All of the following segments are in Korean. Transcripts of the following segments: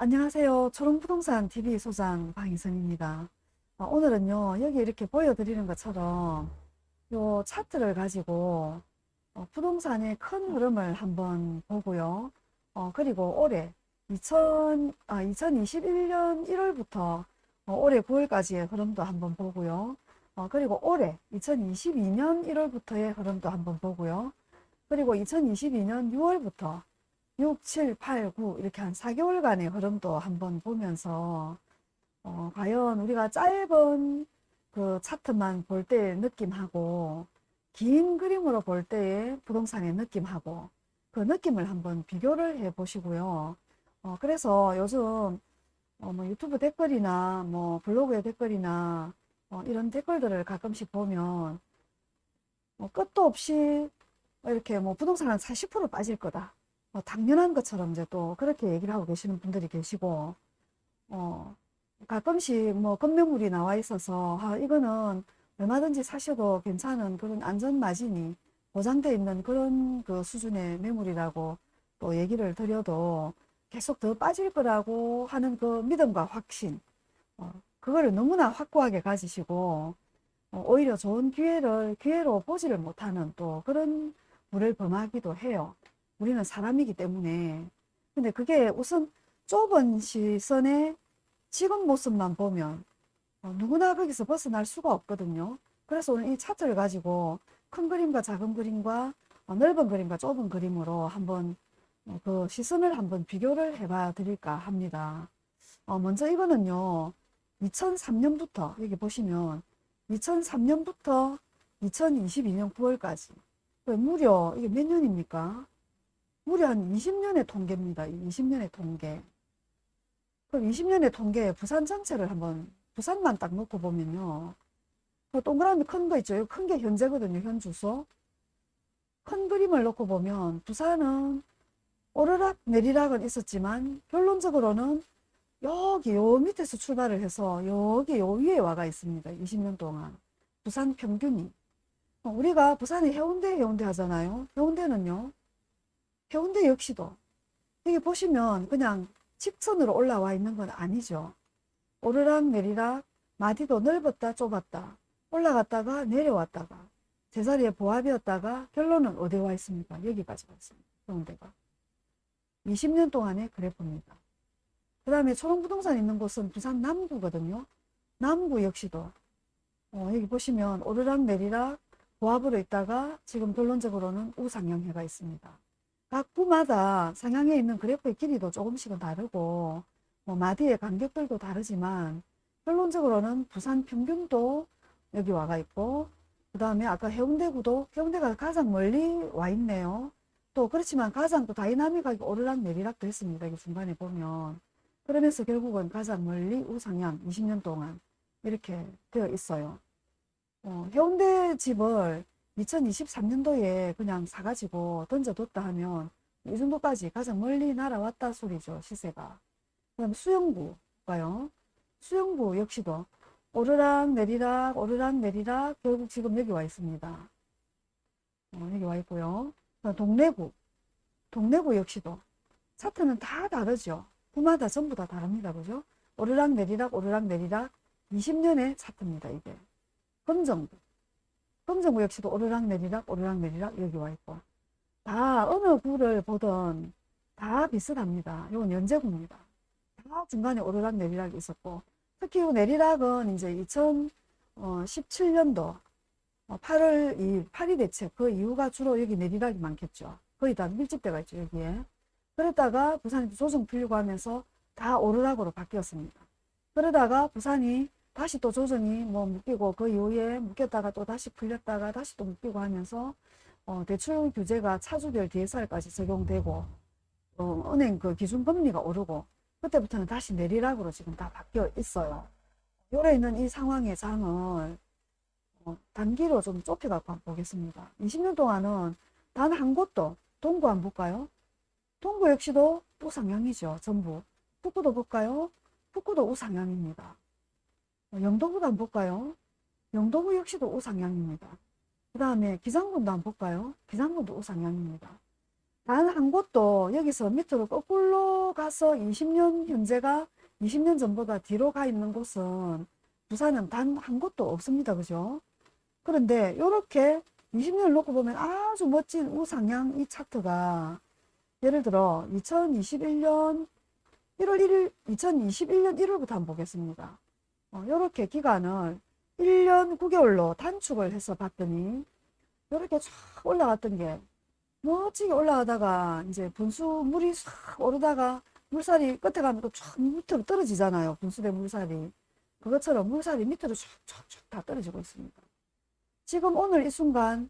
안녕하세요. 초롱부동산 TV 소장 방희선입니다. 어, 오늘은요, 여기 이렇게 보여드리는 것처럼 요 차트를 가지고 어, 부동산의 큰 흐름을 한번 보고요. 어, 그리고 올해 2000, 아, 2021년 1월부터 어, 올해 9월까지의 흐름도 한번 보고요. 어, 그리고 올해 2022년 1월부터의 흐름도 한번 보고요. 그리고 2022년 6월부터 6, 7, 8, 9 이렇게 한 4개월간의 흐름도 한번 보면서 어, 과연 우리가 짧은 그 차트만 볼 때의 느낌하고 긴 그림으로 볼 때의 부동산의 느낌하고 그 느낌을 한번 비교를 해 보시고요. 어, 그래서 요즘 어, 뭐 유튜브 댓글이나 뭐 블로그의 댓글이나 어, 이런 댓글들을 가끔씩 보면 뭐 끝도 없이 이렇게 뭐 부동산은 40% 빠질 거다. 뭐 당연한 것처럼 이제 또 그렇게 얘기를 하고 계시는 분들이 계시고, 어, 가끔씩 뭐 건매물이 나와 있어서, 아, 이거는 얼마든지 사셔도 괜찮은 그런 안전 마진이 보장되어 있는 그런 그 수준의 매물이라고 또 얘기를 드려도 계속 더 빠질 거라고 하는 그 믿음과 확신, 어, 그거를 너무나 확고하게 가지시고, 어, 오히려 좋은 기회를 기회로 보지를 못하는 또 그런 물을 범하기도 해요. 우리는 사람이기 때문에. 근데 그게 우선 좁은 시선에 지금 모습만 보면 어, 누구나 거기서 벗어날 수가 없거든요. 그래서 오늘 이 차트를 가지고 큰 그림과 작은 그림과 어, 넓은 그림과 좁은 그림으로 한번 어, 그 시선을 한번 비교를 해봐 드릴까 합니다. 어, 먼저 이거는요. 2003년부터 여기 보시면 2003년부터 2022년 9월까지 무려 이게 몇 년입니까? 무려 한 20년의 통계입니다. 20년의 통계. 그럼 20년의 통계에 부산 전체를 한번 부산만 딱 놓고 보면요. 그 동그라미 큰 거 있죠. 큰 게 현재거든요. 현 주소. 큰 그림을 놓고 보면 부산은 오르락 내리락은 있었지만 결론적으로는 여기 요 밑에서 출발을 해서 여기 요 위에 와가 있습니다. 20년 동안. 부산 평균이. 어, 우리가 부산이 해운대 해운대 하잖아요. 해운대는요. 해운대 역시도 여기 보시면 그냥 직선으로 올라와 있는 건 아니죠. 오르락 내리락 마디도 넓었다 좁았다 올라갔다가 내려왔다가 제자리에 보합이었다가 결론은 어디 와 있습니까? 여기까지 와 있습니다. 해운대가. 20년 동안의 그래프입니다. 그 다음에 초롱부동산 있는 곳은 부산 남구거든요. 남구 역시도 어, 여기 보시면 오르락 내리락 보합으로 있다가 지금 결론적으로는 우상향해가 있습니다. 각 구마다 상향에 있는 그래프의 길이도 조금씩은 다르고 뭐 마디의 간격들도 다르지만 결론적으로는 부산 평균도 여기 와가 있고 그 다음에 아까 해운대구도 해운대가 가장 멀리 와 있네요. 또 그렇지만 가장 또 다이나믹하게 오르락 내리락도 했습니다. 이 중간에 보면 그러면서 결국은 가장 멀리 우상향 20년 동안 이렇게 되어 있어요. 어, 해운대 집을 2023년도에 그냥 사가지고 던져뒀다 하면 이 정도까지 가장 멀리 날아왔다 소리죠 시세가. 그 다음 수영구가요. 수영구 역시도 오르락 내리락 오르락 내리락 결국 지금 여기 와 있습니다. 어, 여기 와 있고요. 동래구. 동래구 역시도 차트는 다 다르죠. 구마다 전부 다 다릅니다. 그죠? 오르락 내리락 오르락 내리락 20년의 차트입니다 이게. 검정구 검정구 역시도 오르락 내리락 오르락 내리락 여기 와 있고 다 어느 구를 보든 다 비슷합니다. 이건 연제구입니다. 다 중간에 오르락 내리락이 있었고 특히 이 내리락은 이제 2017년도 8월 2일 파리 대책 그 이후가 주로 여기 내리락이 많겠죠. 거의 다 밀집대가 있죠 여기에. 그러다가 부산이 조정 풀리고 하면서 다 오르락으로 바뀌었습니다. 그러다가 부산이 다시 또 조정이 뭐 묶이고 그 이후에 묶였다가 또 다시 풀렸다가 다시 또 묶이고 하면서 어, 대출 규제가 차주별 DSR까지 적용되고 어, 은행 그 기준 금리가 오르고 그때부터는 다시 내리락으로 지금 다 바뀌어 있어요. 요래 있는 이 상황의 장을 어, 단기로 좀 좁혀 갖고 한번 보겠습니다. 20년 동안은 단 한 곳도 동구 안 볼까요? 동구 역시도 우상향이죠. 전부. 북구도 볼까요? 북구도 우상향입니다. 영도구도 한번 볼까요? 영도구 역시도 우상향입니다. 그 다음에 기장군도 한번 볼까요? 기장군도 우상향입니다. 단 한 곳도 여기서 밑으로 거꾸로 가서 20년 현재가 20년 전보다 뒤로 가 있는 곳은 부산은 단 한 곳도 없습니다. 그죠? 그런데 이렇게 20년을 놓고 보면 아주 멋진 우상향 이 차트가 예를 들어 2021년 1월 1일 2021년 1월부터 한번 보겠습니다. 이렇게 기간을 1년 9개월로 단축을 해서 봤더니 이렇게 쫙 올라갔던 게 멋지게 올라가다가 이제 분수 물이 싹 오르다가 물살이 끝에 가면 또 쫙 밑으로 떨어지잖아요. 분수대 물살이. 그것처럼 물살이 밑으로 쫙쫙쫙 다 떨어지고 있습니다. 지금 오늘 이 순간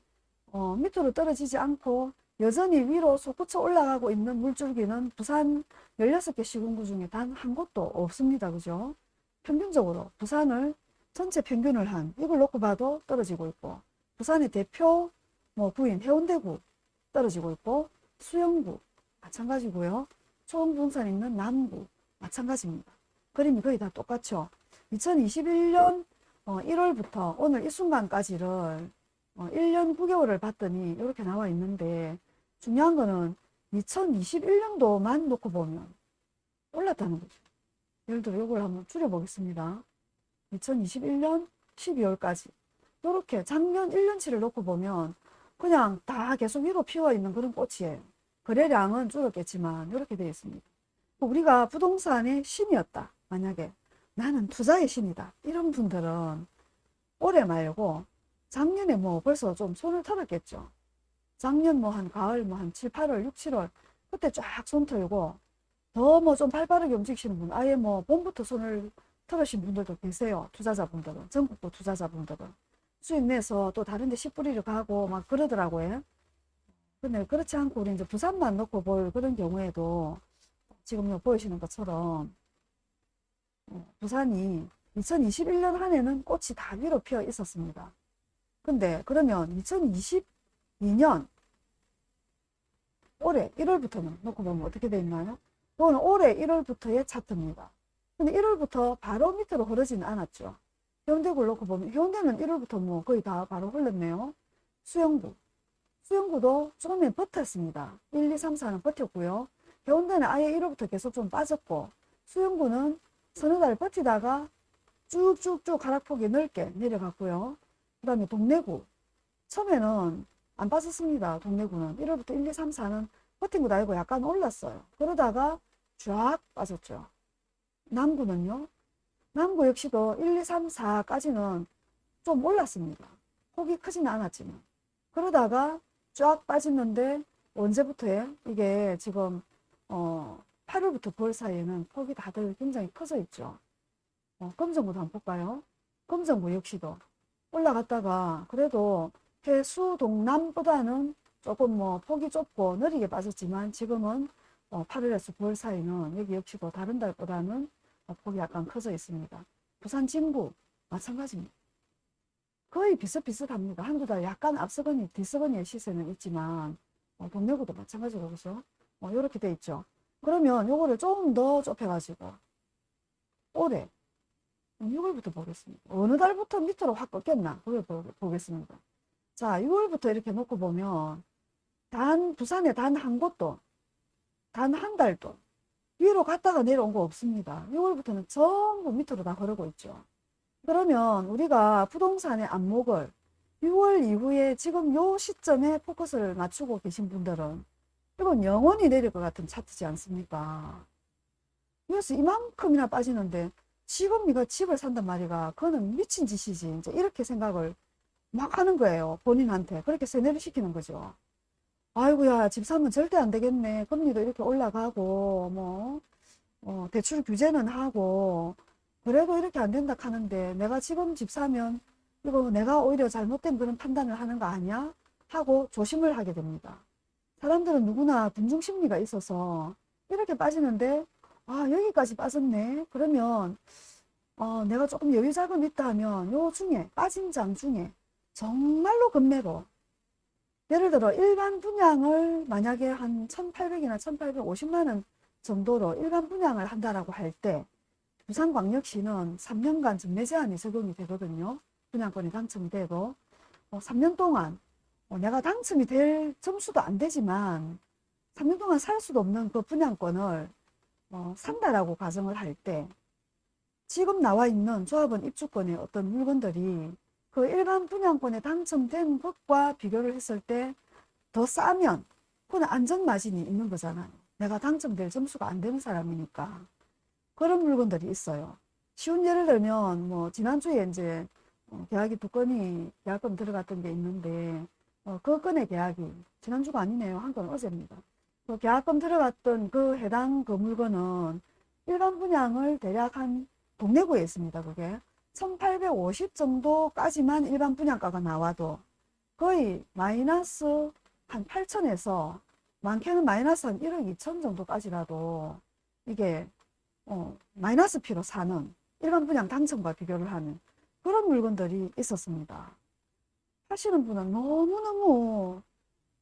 어, 밑으로 떨어지지 않고 여전히 위로 솟구쳐 올라가고 있는 물줄기는 부산 16개 시군구 중에 단 한 곳도 없습니다. 그죠? 평균적으로 부산을 전체 평균을 한 이걸 놓고 봐도 떨어지고 있고 부산의 대표 뭐 구인 해운대구 떨어지고 있고 수영구 마찬가지고요. 초원분산 있는 남구 마찬가지입니다. 그림이 거의 다 똑같죠. 2021년 1월부터 오늘 이 순간까지를 1년 9개월을 봤더니 이렇게 나와 있는데 중요한 거는 2021년도만 놓고 보면 올랐다는 거죠. 예를 들어 이걸 한번 줄여보겠습니다. 2021년 12월까지 이렇게 작년 1년치를 놓고 보면 그냥 다 계속 위로 피어 있는 그런 꽃이에요. 거래량은 줄었겠지만 이렇게 되어 있습니다. 우리가 부동산의 신이었다. 만약에 나는 투자의 신이다. 이런 분들은 올해 말고 작년에 뭐 벌써 좀 손을 털었겠죠. 작년 뭐 한 가을 뭐 한 7, 8월, 6, 7월 그때 쫙 손 털고 더뭐좀 발빠르게 움직이시는 분 아예 뭐 봄부터 손을 털으신 분들도 계세요. 투자자분들은 전국도 투자자분들은 수익 내서 또 다른 데 씨 뿌리를 가고 막 그러더라고요. 근데 그렇지 않고 우리 이제 부산만 놓고 볼 그런 경우에도 지금 요 보이시는 것처럼 어, 부산이 2021년 한 해는 꽃이 다 위로 피어 있었습니다. 근데 그러면 2022년 올해 1월부터는 놓고 보면 어떻게 되어 있나요? 이거는 올해 1월부터의 차트입니다. 근데 1월부터 바로 밑으로 흐르지는 않았죠. 해운대구를 놓고 보면 해운대는 1월부터 뭐 거의 다 바로 흘렀네요. 수영구. 수영구도 조금에 버텼습니다. 1, 2, 3, 4는 버텼고요. 해운대는 아예 1월부터 계속 좀 빠졌고 수영구는 서너 달 버티다가 쭉쭉쭉 하락폭이 넓게 내려갔고요. 그 다음에 동래구. 처음에는 안 빠졌습니다. 동래구는. 1월부터 1, 2, 3, 4는 버틴 것도 아니고 약간 올랐어요. 그러다가 쫙 빠졌죠. 남구는요. 남구 역시도 1, 2, 3, 4까지는 좀 올랐습니다. 폭이 크지는 않았지만. 그러다가 쫙 빠졌는데 언제부터에 이게 지금 어 8월부터 9월 사이에는 폭이 다들 굉장히 커져 있죠. 어, 검정구도 한번 볼까요? 검정구 역시도 올라갔다가 그래도 해수 동남보다는 조금 뭐 폭이 좁고 느리게 빠졌지만 지금은 어, 8월에서 9월 사이는 여기 역시도 다른 달보다는 어, 폭이 약간 커져 있습니다. 부산 진구 마찬가지입니다. 거의 비슷비슷합니다. 한두 달 약간 앞서거니 뒤서거니의 시세는 있지만 어, 동래구도 마찬가지로 그죠? 어, 이렇게 돼 있죠. 그러면 요거를 조금 더 좁혀가지고 올해 6월부터 보겠습니다. 어느 달부터 밑으로 확 꺾였나 그걸 보겠습니다. 자 6월부터 이렇게 놓고 보면 단 부산에 단 한 곳도 단 한 달도 위로 갔다가 내려온 거 없습니다. 6월부터는 전부 밑으로 다 흐르고 있죠. 그러면 우리가 부동산의 안목을 6월 이후에 지금 요 시점에 포커스를 맞추고 계신 분들은 이건 영원히 내릴 것 같은 차트지 않습니까? 그래서 이만큼이나 빠지는데 지금 이거 집을 산단 말이가 그거는 미친 짓이지 이제 이렇게 생각을 막 하는 거예요 본인한테 그렇게 세뇌를 시키는 거죠 아이고야 집 사면 절대 안 되겠네. 금리도 이렇게 올라가고 뭐 어, 대출 규제는 하고 그래도 이렇게 안 된다 하는데 내가 지금 집 사면 이거 내가 오히려 잘못된 그런 판단을 하는 거 아니야? 하고 조심을 하게 됩니다. 사람들은 누구나 군중 심리가 있어서 이렇게 빠지는데 아 여기까지 빠졌네. 그러면 어, 내가 조금 여유 자금 있다 하면 요 중에 빠진 장 중에 정말로 급매로 예를 들어 일반 분양을 만약에 한 1800이나 1850만원 정도로 일반 분양을 한다라고 할 때 부산광역시는 3년간 전매 제한이 적용이 되거든요. 분양권이 당첨이 되고. 어, 3년 동안 어, 내가 당첨이 될 점수도 안 되지만 3년 동안 살 수도 없는 그 분양권을 어, 산다라고 가정을 할 때 지금 나와 있는 조합원 입주권의 어떤 물건들이 그 일반 분양권에 당첨된 것과 비교를 했을 때 더 싸면 그건 안전 마진이 있는 거잖아요. 내가 당첨될 점수가 안 되는 사람이니까. 그런 물건들이 있어요. 쉬운 예를 들면 뭐 지난주에 이제 어, 계약이 두 건이 계약금 들어갔던 게 있는데 어, 그 건의 계약이 지난주가 아니네요. 한 건 어제입니다. 그 계약금 들어갔던 그 해당 그 물건은 일반 분양을 대략 한 동래구에 있습니다. 그게 1850 정도까지만 일반 분양가가 나와도 거의 마이너스 한 8천에서 많게는 마이너스 한 1억 2천 정도까지라도 이게 어, 마이너스 피로 사는 일반 분양 당첨과 비교를 하는 그런 물건들이 있었습니다. 하시는 분은 너무너무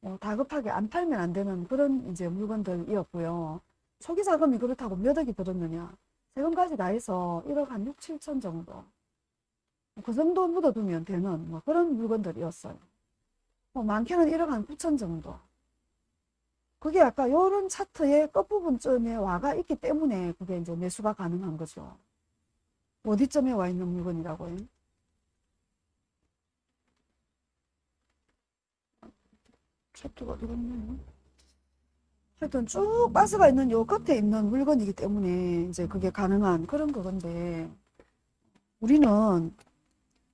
어, 다급하게 안 팔면 안 되는 그런 이제 물건들이었고요. 초기 자금이 그렇다고 몇 억이 들었느냐. 세금까지 다 해서 1억 한 6, 7천 정도. 그 정도 묻어두면 되는 뭐 그런 물건들이었어요. 뭐 많게는 1억 한 9천 정도. 그게 아까 요런 차트의 끝부분쯤에 와가 있기 때문에 그게 이제 매수가 가능한 거죠. 어디쯤에 와 있는 물건이라고요? 차트가 어디 갔나요? 하여튼 쭉 바스가 있는 요 끝에 있는 물건이기 때문에 이제 그게 가능한 그런 그건데 우리는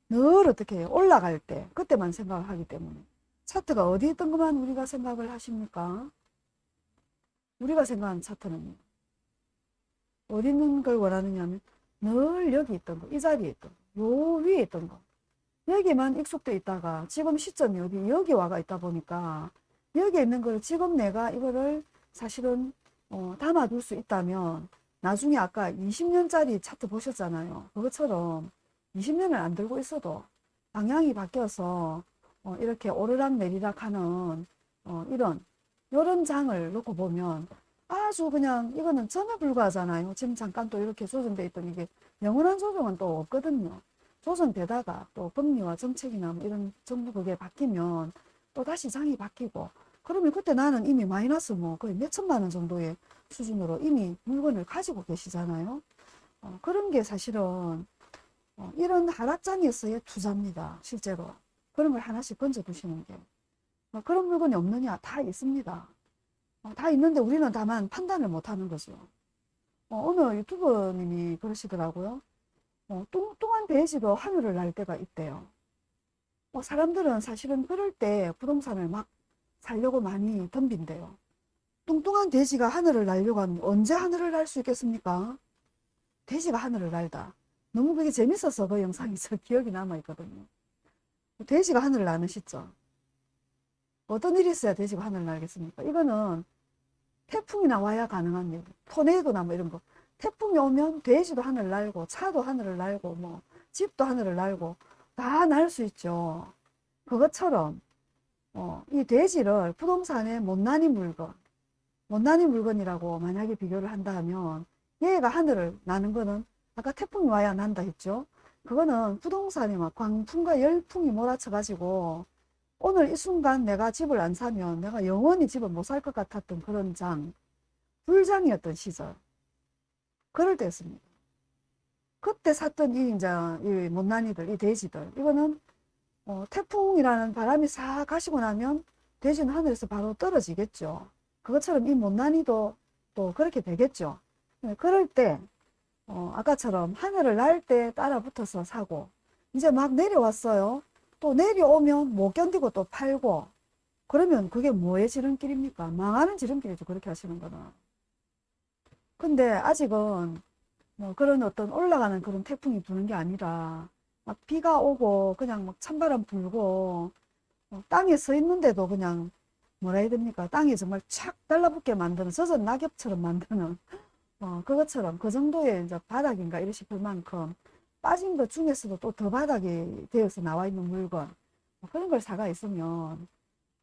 늘 어떻게 올라갈 때 그때만 생각을 하기 때문에 차트가 어디 있던 것만 우리가 생각을 하십니까? 우리가 생각하는 차트는 어디 있는 걸 원하느냐면 늘 여기 있던 거, 이 자리에 있던 거, 요 위에 있던 거 여기만 익숙돼 있다가 지금 시점이 어디 여기 와가 있다 보니까 여기에 있는 걸 지금 내가 이거를 사실은 어, 담아둘 수 있다면 나중에 아까 20년짜리 차트 보셨잖아요. 그것처럼 20년을 안 들고 있어도 방향이 바뀌어서 어, 이렇게 오르락 내리락 하는 어, 이런 이런 장을 놓고 보면 아주 그냥 이거는 전혀 불과하잖아요. 지금 잠깐 또 이렇게 조정돼 있던 이게 영원한 조정은 또 없거든요. 조정되다가 또 금리와 정책이나 뭐 이런 정부 그게 바뀌면 또 다시 장이 바뀌고 그러면 그때 나는 이미 마이너스 뭐 거의 몇 천만 원 정도의 수준으로 이미 물건을 가지고 계시잖아요. 어, 그런 게 사실은 어, 이런 하락장에서의 투자입니다. 실제로. 그런 걸 하나씩 건져 두시는 게. 어, 그런 물건이 없느냐? 다 있습니다. 어, 다 있는데 우리는 다만 판단을 못 하는 거죠. 어, 어느 유튜버님이 그러시더라고요. 어, 뚱뚱한 돼지도 하늘을 날 때가 있대요. 어, 사람들은 사실은 그럴 때 부동산을 막 살려고 많이 덤빈대요. 뚱뚱한 돼지가 하늘을 날려고 하면 언제 하늘을 날 수 있겠습니까? 돼지가 하늘을 날다. 너무 그게 재밌어서 그 영상이 저 기억이 남아있거든요. 돼지가 하늘을 나는 시점. 어떤 일이 있어야 돼지가 하늘을 날겠습니까? 이거는 태풍이 나 와야 가능한 일. 토네이도나 뭐 이런 거. 태풍이 오면 돼지도 하늘을 날고 차도 하늘을 날고 뭐 집도 하늘을 날고 다 날 수 있죠. 그것처럼 어, 이 돼지를 부동산의 못난이 물건, 못난이 물건이라고 만약에 비교를 한다 하면 얘가 하늘을 나는 거는 아까 태풍이 와야 난다 했죠. 그거는 부동산이 막 광풍과 열풍이 몰아쳐 가지고 오늘 이 순간 내가 집을 안 사면 내가 영원히 집을 못 살 것 같았던 그런 장, 불장이었던 시절. 그럴 때였습니다. 그때 샀던 이 이제 이 못난이들, 이 돼지들, 이거는 어, 태풍이라는 바람이 싹 가시고 나면 돼지는 하늘에서 바로 떨어지겠죠. 그것처럼 이 못난이도 또 그렇게 되겠죠. 네, 그럴 때 어, 아까처럼 하늘을 날 때 따라 붙어서 사고 이제 막 내려왔어요. 또 내려오면 못 견디고 또 팔고 그러면 그게 뭐의 지름길입니까? 망하는 지름길이죠. 그렇게 하시는 거는. 근데 아직은 뭐 그런 어떤 올라가는 그런 태풍이 부는 게 아니라 막 비가 오고 그냥 막 찬바람 불고 어, 땅에 서 있는데도 그냥 뭐라 해야 됩니까? 땅에 정말 착 달라붙게 만드는 젖은 낙엽처럼 만드는 어, 그것처럼 그 정도의 이제 바닥인가 이러 싶을 만큼 빠진 것 중에서도 또 더 바닥이 되어서 나와 있는 물건 뭐 그런 걸 사가 있으면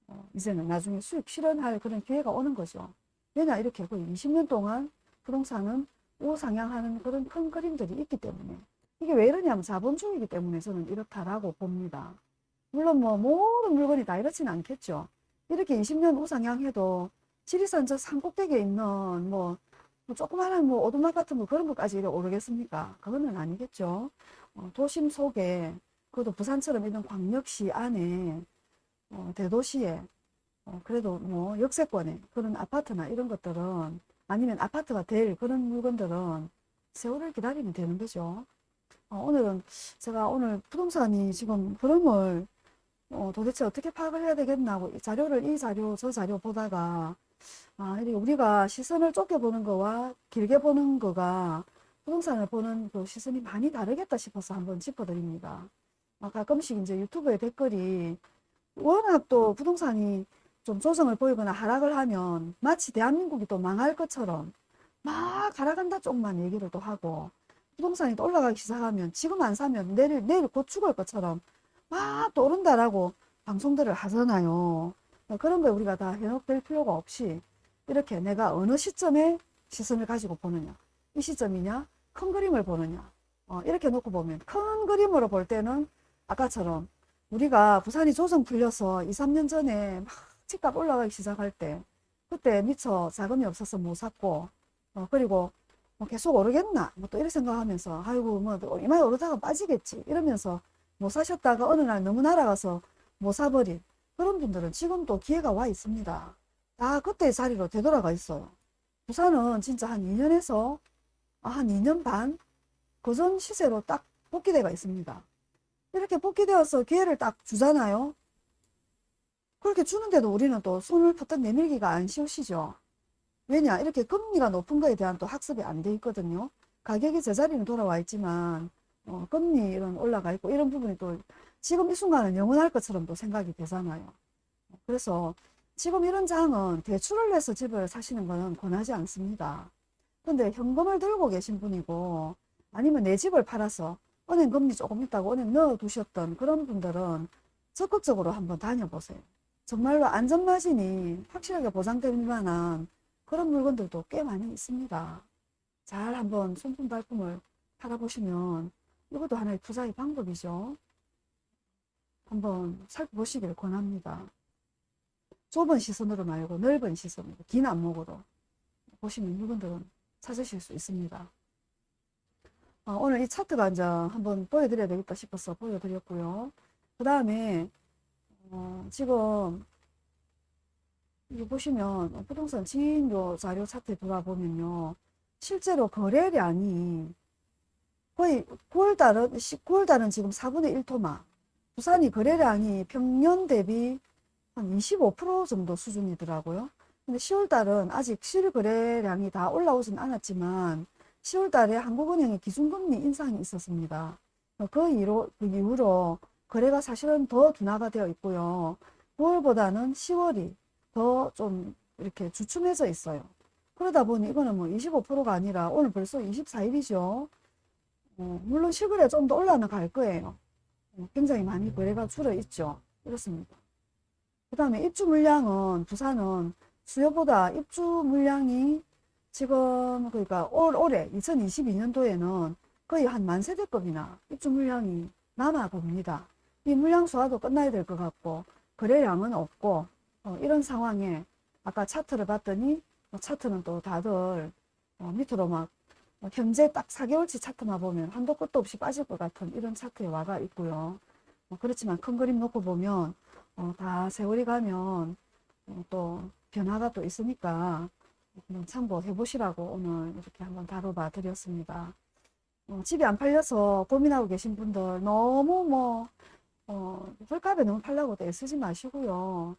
어, 이제는 나중에 수익 실현할 그런 기회가 오는 거죠. 왜냐 이렇게 거의 20년 동안 부동산은 우상향하는 그런 큰 그림들이 있기 때문에 이게 왜 이러냐면 자본주의이기 때문에 저는 이렇다라고 봅니다. 물론 뭐 모든 물건이 다 이렇지는 않겠죠. 이렇게 20년 우상향해도 지리산 저 산 꼭대기에 있는 뭐, 뭐 조그마한 뭐 오두막 같은 거 그런 것까지 오르겠습니까? 그거는 아니겠죠. 어, 도심 속에 그것도 부산처럼 이런 광역시 안에 어, 대도시에 어, 그래도 뭐 역세권에 그런 아파트나 이런 것들은 아니면 아파트가 될 그런 물건들은 세월을 기다리면 되는 거죠. 어, 오늘은 제가 오늘 부동산이 지금 흐름을 어, 도대체 어떻게 파악을 해야 되겠나 이 자료를 이 자료 저 자료 보다가 아, 우리가 시선을 좁게 보는 거와 길게 보는 거가 부동산을 보는 그 시선이 많이 다르겠다 싶어서 한번 짚어드립니다. 아, 가끔씩 이제 유튜브에 댓글이 워낙 또 부동산이 좀 조정을 보이거나 하락을 하면 마치 대한민국이 또 망할 것처럼 막 하락한다 쪽만 얘기를 또 하고 부동산이 또 올라가기 시작하면 지금 안 사면 내일, 내일 곧 죽을 것처럼 막 또 오른다라고 방송들을 하잖아요. 어, 그런 거 우리가 다 현혹될 필요가 없이 이렇게 내가 어느 시점에 시선을 가지고 보느냐. 이 시점이냐? 큰 그림을 보느냐. 어, 이렇게 놓고 보면 큰 그림으로 볼 때는 아까처럼 우리가 부산이 조정 풀려서 2, 3년 전에 막 집값 올라가기 시작할 때 그때 미처 자금이 없어서 못 샀고 어, 그리고 뭐 계속 오르겠나 뭐 또 이렇게 생각하면서 아이고 뭐 이마에 오르다가 빠지겠지 이러면서 못 사셨다가 어느 날 너무 날아가서 못 사버린 그런 분들은 지금 또 기회가 와 있습니다. 다 그때 자리로 되돌아가 있어요. 부산은 진짜 한 2년에서 한 2년 반 그전 시세로 딱 복귀대가 있습니다. 이렇게 복귀되어서 기회를 딱 주잖아요. 그렇게 주는데도 우리는 또 손을 퍼뜩 내밀기가 안 쉬우시죠. 왜냐 이렇게 금리가 높은 거에 대한 또 학습이 안 돼 있거든요. 가격이 제자리는 돌아와 있지만 어, 금리 이런 올라가 있고 이런 부분이 또 지금 이 순간은 영원할 것처럼 또 생각이 되잖아요. 그래서 지금 이런 장은 대출을 내서 집을 사시는 것은 권하지 않습니다. 근데 현금을 들고 계신 분이고 아니면 내 집을 팔아서 은행 금리 조금 있다고 은행 넣어 두셨던 그런 분들은 적극적으로 한번 다녀보세요. 정말로 안전마진이 확실하게 보장될 만한 그런 물건들도 꽤 많이 있습니다. 잘 한번 손품 발품을 팔아보시면 이것도 하나의 투자의 방법이죠. 한번 살펴보시길 권합니다. 좁은 시선으로 말고 넓은 시선으로 긴 안목으로 보시면 물건들은 찾으실 수 있습니다. 어, 오늘 이 차트가 이제 한번 보여드려야 되겠다 싶어서 보여드렸고요. 그 다음에 어, 지금 이거 보시면 부동산 지인료 자료 차트에 들어보면요. 실제로 거래량이 거의 9월달은, 9월달은 지금 4분의 1토마. 부산이 거래량이 평년 대비 한 25% 정도 수준이더라고요. 근데 10월달은 아직 실거래량이 다 올라오진 않았지만 10월달에 한국은행의 기준금리 인상이 있었습니다. 그 이후로, 그 이후로 거래가 사실은 더 둔화가 되어 있고요. 9월보다는 10월이 더 좀 이렇게 주춤해져 있어요. 그러다 보니 이거는 뭐 25%가 아니라 오늘 벌써 24일이죠. 어, 물론 실거래 좀 더 올라갈 거예요. 어, 굉장히 많이 거래가 줄어 있죠. 이렇습니다. 그 다음에 입주 물량은 부산은 수요보다 입주 물량이 지금 그러니까 올, 올해 2022년도에는 거의 한 만 세대급이나 입주 물량이 남아 봅니다. 이 물량 소화도 끝나야 될 것 같고 거래량은 없고 어, 이런 상황에 아까 차트를 봤더니 뭐 차트는 또 다들 어, 밑으로 막 어, 현재 딱 4개월치 차트만 보면 한도 끝도 없이 빠질 것 같은 이런 차트에 와가 있고요. 어, 그렇지만 큰 그림 놓고 보면 어, 다 세월이 가면 어, 또 변화가 또 있으니까 한번 참고해 보시라고 오늘 이렇게 한번 다뤄봐 드렸습니다. 어, 집이 안 팔려서 고민하고 계신 분들 너무 뭐 어, 헐값에 너무 팔라고 애쓰지 마시고요.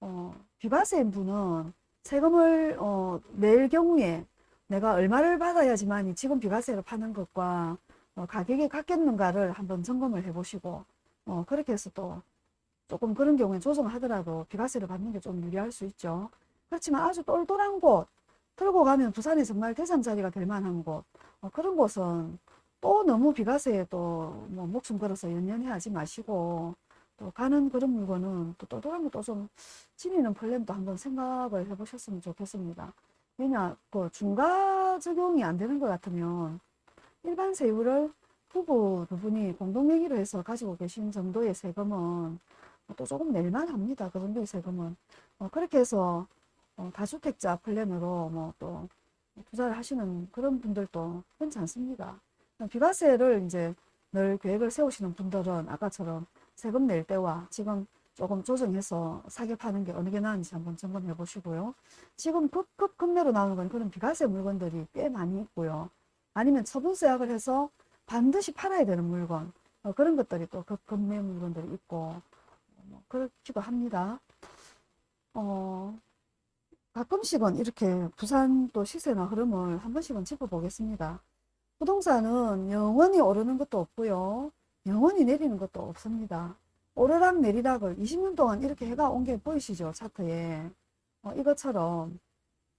어, 비과세인 분은 세금을 어, 낼 경우에 내가 얼마를 받아야지만 지금 비과세를 파는 것과 어, 가격이 같겠는가를 한번 점검을 해보시고 어, 그렇게 해서 또 조금 그런 경우에 조정을 하더라도 비과세를 받는 게 좀 유리할 수 있죠. 그렇지만 아주 똘똘한 곳 들고 가면 부산이 정말 대장자리가 될 만한 곳 어, 그런 곳은 또 너무 비과세에 또 뭐 목숨 걸어서 연연해 하지 마시고 또 가는 그런 물건은 또 똘똘한 것도 좀 지니는 플랜도 한번 생각을 해보셨으면 좋겠습니다. 왜냐 그 중과 적용이 안 되는 것 같으면 일반 세율을 부부 두 분이 공동명의로 해서 가지고 계신 정도의 세금은 또 조금 낼만 합니다. 그 정도의 세금은. 어, 그렇게 해서 어, 다주택자 플랜으로 뭐 또 투자를 하시는 그런 분들도 흔치 않습니다. 비과세를 이제 늘 계획을 세우시는 분들은 아까처럼 세금 낼 때와 지금 조금 조정해서 사게 파는 게 어느 게 나은지 한번 점검해 보시고요. 지금 급급 급매로 나오는 건 그런 비과세 물건들이 꽤 많이 있고요. 아니면 처분세약을 해서 반드시 팔아야 되는 물건 어, 그런 것들이 또 급급매 물건들이 있고 뭐 그렇기도 합니다. 어, 가끔씩은 이렇게 부산 또 시세나 흐름을 한 번씩은 짚어보겠습니다. 부동산은 영원히 오르는 것도 없고요. 영원히 내리는 것도 없습니다. 오르락 내리락을 20년 동안 이렇게 해가 온 게 보이시죠? 차트에. 어, 이것처럼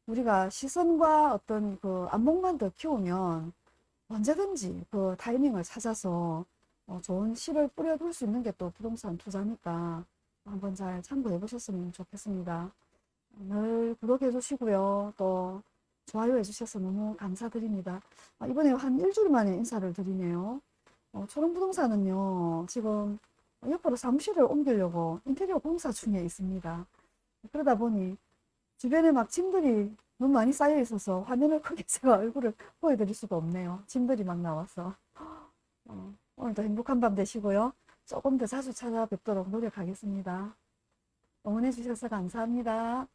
우리가 시선과 어떤 그 안목만 더 키우면 언제든지 그 타이밍을 찾아서 어, 좋은 씨를 뿌려둘 수 있는 게 또 부동산 투자니까 한번 잘 참고해 보셨으면 좋겠습니다. 늘 구독해 주시고요. 또 좋아요 해주셔서 너무 감사드립니다. 아, 이번에 한 일주일 만에 인사를 드리네요. 어, 초롱부동산은요, 지금 옆으로 사무실을 옮기려고 인테리어 공사 중에 있습니다. 그러다 보니 주변에 막 짐들이 너무 많이 쌓여 있어서 화면을 크게 제가 얼굴을 보여드릴 수가 없네요. 짐들이 막 나와서. 어, 오늘도 행복한 밤 되시고요. 조금 더 자주 찾아뵙도록 노력하겠습니다. 응원해 주셔서 감사합니다.